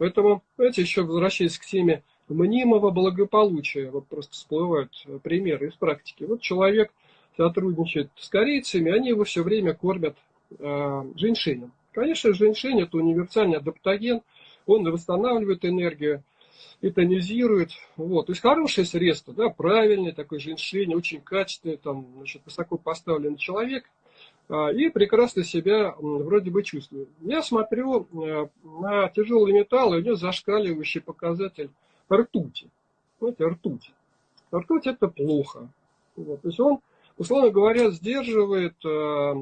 Поэтому, знаете, еще возвращаясь к теме мнимого благополучия, вот просто всплывают примеры из практики. Вот человек сотрудничает с корейцами, они его все время кормят э, женьшенем. Конечно, женьшень это универсальный адаптоген, он восстанавливает энергию, и тонизирует. Вот. То есть хорошее средство, да, правильный такой женьшень, очень качественный, там, значит, высоко поставленный человек, и прекрасно себя вроде бы чувствует. Я смотрю э, на тяжелый металл, и у него зашкаливающий показатель ртути. Знаете, ртуть. Ртуть это плохо. Вот. То есть он, условно говоря, сдерживает э,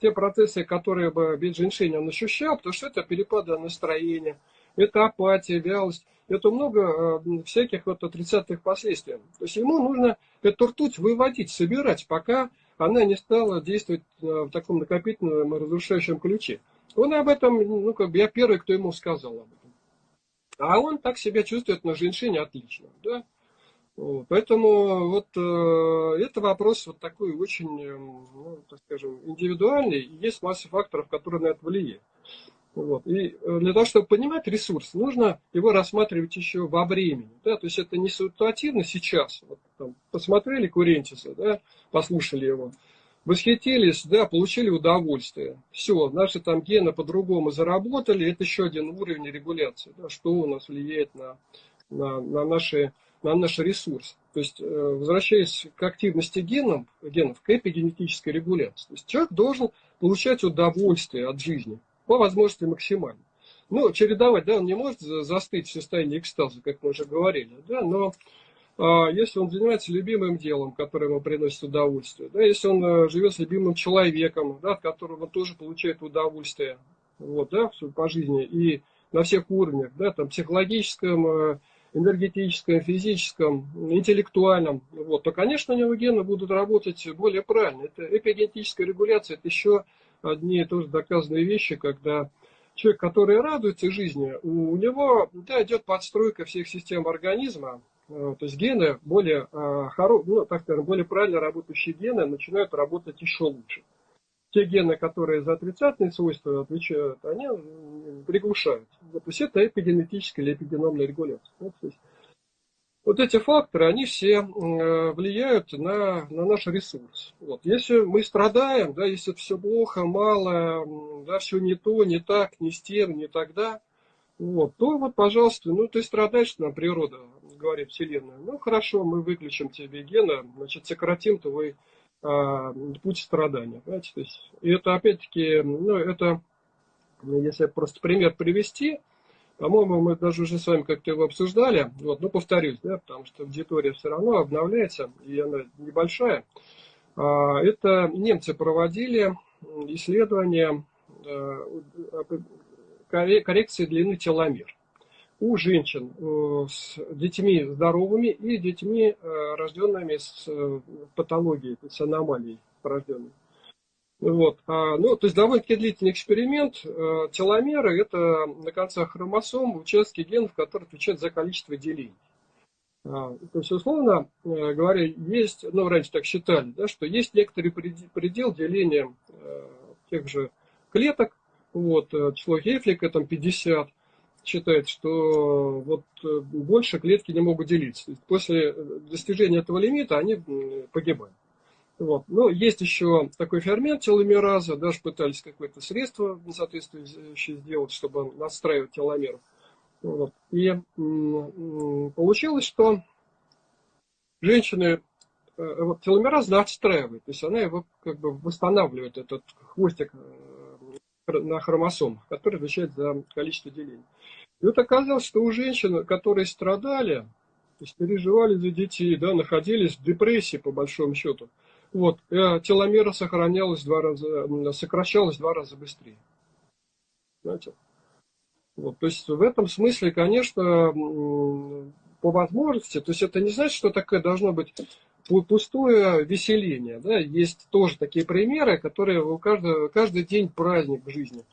те процессы, которые бы без женьшеня он ощущал, потому что это перепады настроения, это апатия, вялость, это много э, всяких вот отрицательных последствий. То есть ему нужно эту ртуть выводить, собирать, пока она не стала действовать э, в таком накопительном разрушающем ключе. Он об этом, ну, как бы я первый, кто ему сказал об этом. А он так себя чувствует на женщине отлично, да. Вот, поэтому вот э, это вопрос вот такой очень, э, ну, так скажем, индивидуальный. Есть масса факторов, которые на это влияют. Вот. И э, для того, чтобы понимать ресурс, нужно его рассматривать еще во времени. Да? То есть это не ситуативно сейчас. Вот, посмотрели Курентиса, да? послушали его, восхитились, да, получили удовольствие. Все, наши там гены по-другому заработали, это еще один уровень регуляции, да? что у нас влияет на, на, на, наши, на наш ресурс. То есть, э, возвращаясь к активности генов, генов, к эпигенетической регуляции. То есть человек должен получать удовольствие от жизни по возможности максимально. Ну, чередовать, да, он не может застыть в состоянии экстаза, как мы уже говорили, да, но если он занимается любимым делом, которое ему приносит удовольствие, да, если он а, живет с любимым человеком, да, от которого он тоже получает удовольствие, вот, да, по жизни, и на всех уровнях, да, там, психологическом, а, энергетическом, физическом, интеллектуальном, вот, то, конечно, у него гены будут работать более правильно. Это эпигенетическая регуляция, это еще одни тоже доказанные вещи, когда человек, который радуется жизни, у него да, идет подстройка всех систем организма, э, то есть гены более, э, хоро, ну, так скажем, более правильно работающие гены начинают работать еще лучше. Те гены, которые за отрицательные свойства отвечают, они приглушают. То есть это эпигенетическая или эпигеномная регуляция. то есть вот эти факторы, они все э, влияют на, на наш ресурс. Вот. Если мы страдаем, да, если все плохо, мало, да, все не то, не так, не с тем, не тогда, вот, то вот, пожалуйста, ну ты страдаешь, нам природа говорит Вселенная. Ну хорошо, мы выключим тебе гена, значит, сократим твой а, путь страдания. Понимаете? То есть, и это опять-таки, ну это, если просто пример привести, по-моему, мы даже уже с вами как-то его обсуждали. Вот, но повторюсь, да, потому что аудитория все равно обновляется, и она небольшая. А, это немцы проводили исследование э, коррекции длины теломер у женщин э, с детьми здоровыми и детьми, э, рожденными с патологией, с аномалией порожденной. Вот. А, ну, то есть довольно-таки длительный эксперимент. Э, теломеры – это на концах хромосом участки генов, которые отвечают за количество делений. А, то есть, условно э, говоря, есть, ну, раньше так считали, да, что есть некоторый предел деления э, тех же клеток. Вот, число Гейфлика там 50 считает, что вот больше клетки не могут делиться. После достижения этого лимита они погибают. Вот. Но есть еще такой фермент теломераза, даже пытались какое-то средство соответствующее сделать, чтобы настраивать теломер. Вот. И получилось, что женщины э, вот, теломераз настраивает, то есть она его как бы восстанавливает, этот хвостик э, на хромосомах, который отвечает за количество делений. И вот оказалось, что у женщин, которые страдали, то есть переживали за детей, да, находились в депрессии по большому счету, вот, э, теломера сохранялась два раза, сокращалась два раза быстрее. Знаете? Вот, то есть в этом смысле, конечно, по возможности, то есть это не значит, что такое должно быть пустое веселение. Да? Есть тоже такие примеры, которые у каждого, каждый день праздник в жизни.